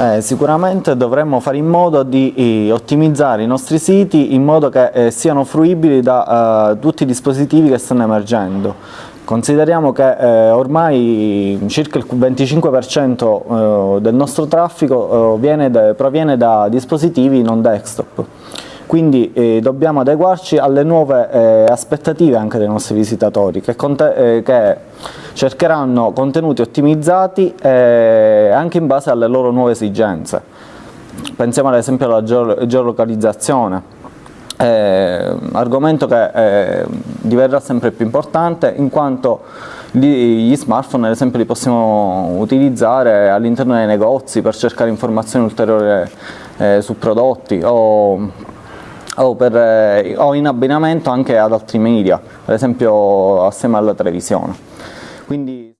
Eh, sicuramente dovremmo fare in modo di eh, ottimizzare i nostri siti in modo che eh, siano fruibili da eh, tutti i dispositivi che stanno emergendo. Consideriamo che eh, ormai circa il 25% eh, del nostro traffico da, proviene da dispositivi non desktop quindi eh, dobbiamo adeguarci alle nuove eh, aspettative anche dei nostri visitatori che, eh, che cercheranno contenuti ottimizzati eh, anche in base alle loro nuove esigenze. Pensiamo ad esempio alla geolocalizzazione, eh, argomento che eh, diverrà sempre più importante in quanto gli, smartphone ad esempio li possiamo utilizzare all'interno dei negozi per cercare informazioni ulteriori eh, su prodotti o o, per, eh, o in abbinamento anche ad altri media, ad esempio assieme alla televisione. Quindi...